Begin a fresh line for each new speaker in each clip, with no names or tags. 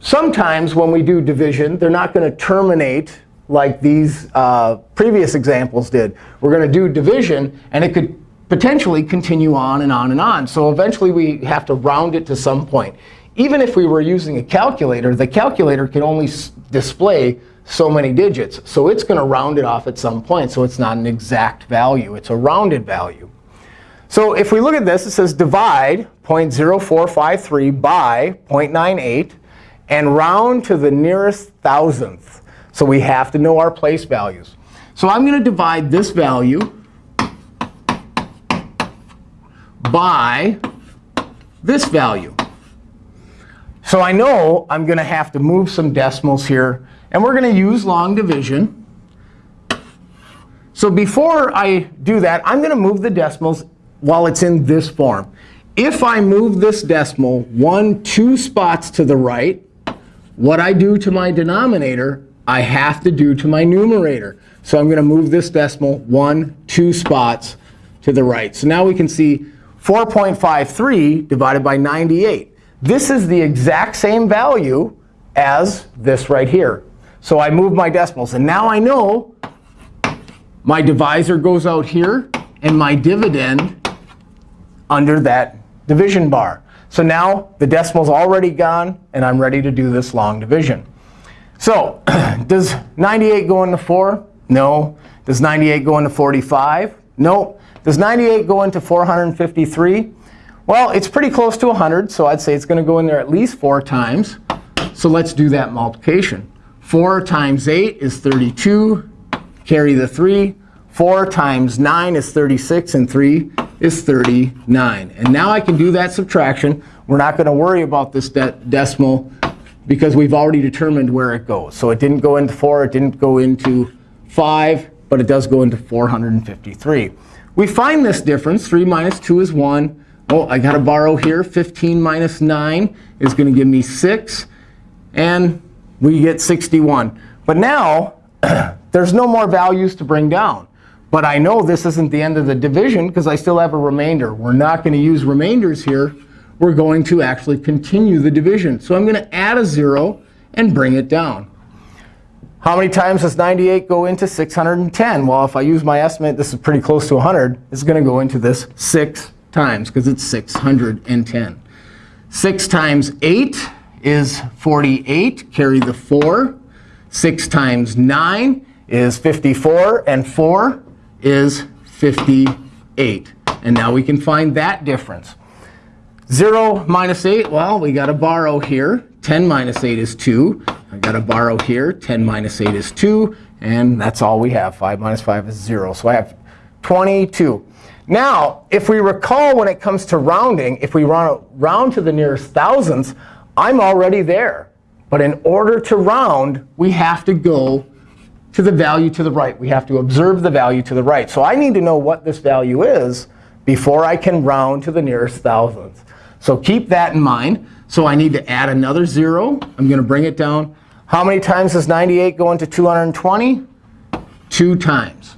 sometimes when we do division, they're not going to terminate like these uh, previous examples did. We're going to do division, and it could potentially continue on and on and on. So eventually, we have to round it to some point. Even if we were using a calculator, the calculator can only display so many digits. So it's going to round it off at some point. So it's not an exact value. It's a rounded value. So if we look at this, it says divide 0.0453 by 0.98 and round to the nearest thousandth. So we have to know our place values. So I'm going to divide this value by this value. So I know I'm going to have to move some decimals here. And we're going to use long division. So before I do that, I'm going to move the decimals while it's in this form. If I move this decimal one, two spots to the right, what I do to my denominator, I have to do to my numerator. So I'm going to move this decimal one, two spots to the right. So now we can see 4.53 divided by 98. This is the exact same value as this right here. So I move my decimals. And now I know my divisor goes out here, and my dividend under that division bar. So now the decimal's already gone, and I'm ready to do this long division. So does 98 go into 4? No. Does 98 go into 45? No. Does 98 go into 453? Well, it's pretty close to 100, so I'd say it's going to go in there at least 4 times. So let's do that multiplication. 4 times 8 is 32. Carry the 3. 4 times 9 is 36, and 3 is 39. And now I can do that subtraction. We're not going to worry about this de decimal because we've already determined where it goes. So it didn't go into 4. It didn't go into 5. But it does go into 453. We find this difference. 3 minus 2 is 1. Oh, I got to borrow here. 15 minus 9 is going to give me 6. And we get 61. But now, there's no more values to bring down. But I know this isn't the end of the division because I still have a remainder. We're not going to use remainders here. We're going to actually continue the division. So I'm going to add a 0 and bring it down. How many times does 98 go into 610? Well, if I use my estimate, this is pretty close to 100. It's going to go into this 6 times because it's 610. 6 times 8 is 48. Carry the 4. 6 times 9 is 54. And 4 is 58. And now we can find that difference. 0 minus 8, well, we got to borrow here. 10 minus 8 is 2. I got to borrow here. 10 minus 8 is 2. And that's all we have. 5 minus 5 is 0. So I have 22. Now, if we recall when it comes to rounding, if we round, round to the nearest thousands, I'm already there. But in order to round, we have to go to the value to the right. We have to observe the value to the right. So I need to know what this value is before I can round to the nearest thousandth. So keep that in mind. So I need to add another 0. I'm going to bring it down. How many times does 98 go into 220? Two times.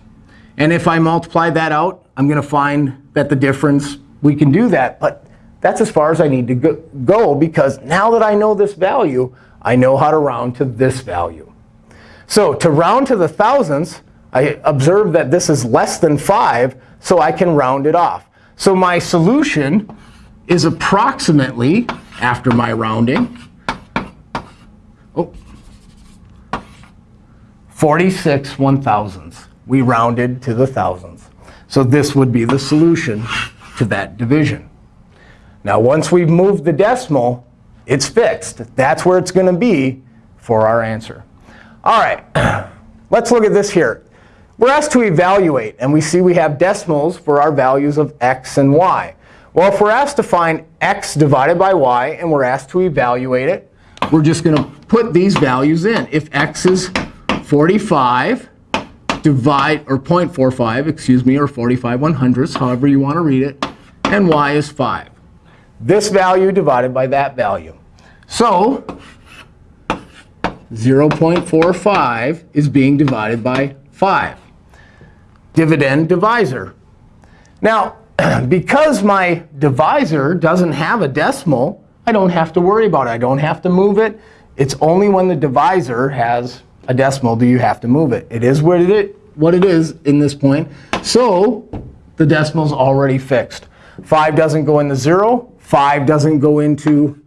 And if I multiply that out, I'm going to find that the difference, we can do that. But that's as far as I need to go, because now that I know this value, I know how to round to this value. So to round to the thousandths, I observe that this is less than 5, so I can round it off. So my solution is approximately, after my rounding, oh, 46 one thousandths. We rounded to the thousandths. So this would be the solution to that division. Now, once we've moved the decimal, it's fixed. That's where it's going to be for our answer. All right, let's look at this here. We're asked to evaluate, and we see we have decimals for our values of x and y. Well, if we're asked to find x divided by y, and we're asked to evaluate it, we're just going to put these values in. If x is 45, divide, or 0.45, excuse me, or 45 one hundredths, however you want to read it, and y is 5. This value divided by that value. So 0.45 is being divided by 5. Dividend divisor. Now, because my divisor doesn't have a decimal, I don't have to worry about it. I don't have to move it. It's only when the divisor has a decimal do you have to move it. It is what it, what it is in this point. So the decimal's already fixed. 5 doesn't go into 0. 5 doesn't go into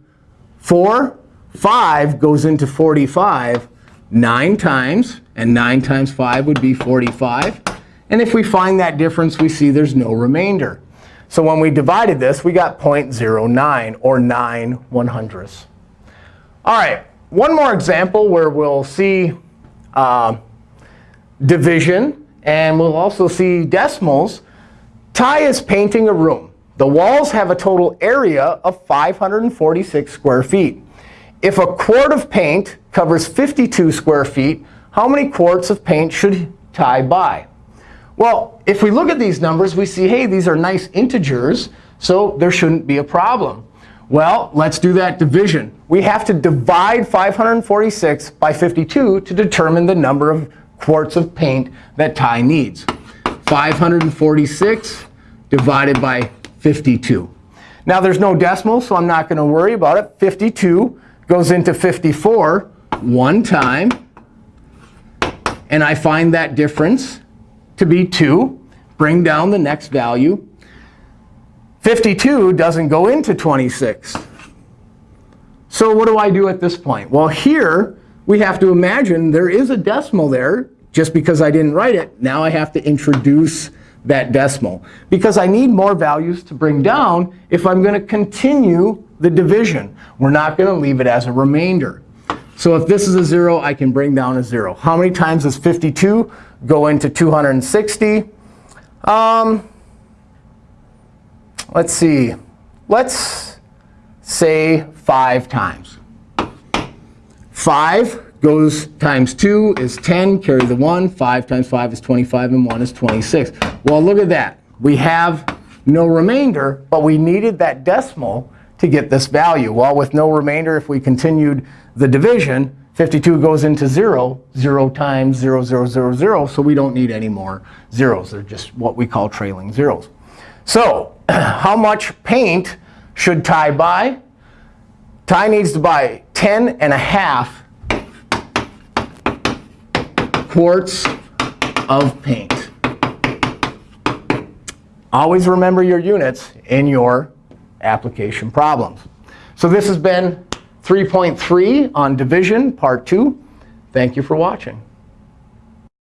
4. 5 goes into 45 9 times. And 9 times 5 would be 45. And if we find that difference, we see there's no remainder. So when we divided this, we got 0.09, or 9 one hundredths. All right, one more example where we'll see uh, division, and we'll also see decimals. Ty is painting a room. The walls have a total area of 546 square feet. If a quart of paint covers 52 square feet, how many quarts of paint should Ty buy? Well, if we look at these numbers, we see, hey, these are nice integers, so there shouldn't be a problem. Well, let's do that division. We have to divide 546 by 52 to determine the number of quarts of paint that Ty needs. 546 divided by 52. Now, there's no decimal, so I'm not going to worry about it. 52 goes into 54 one time. And I find that difference to be 2. Bring down the next value. 52 doesn't go into 26. So what do I do at this point? Well, here we have to imagine there is a decimal there. Just because I didn't write it, now I have to introduce that decimal. Because I need more values to bring down if I'm going to continue the division. We're not going to leave it as a remainder. So if this is a 0, I can bring down a 0. How many times does 52 go into 260? Um, let's see. Let's say 5 times. 5 goes times 2 is 10. Carry the 1. 5 times 5 is 25, and 1 is 26. Well, look at that. We have no remainder, but we needed that decimal to get this value. Well, with no remainder, if we continued the division, 52 goes into 0, 0 times 0, 0, 0, 0. So we don't need any more zeros. They're just what we call trailing zeros. So how much paint should Ty buy? Ty needs to buy 10 and a half quarts of paint. Always remember your units in your application problems. So this has been 3.3 on division, part 2. Thank you for watching.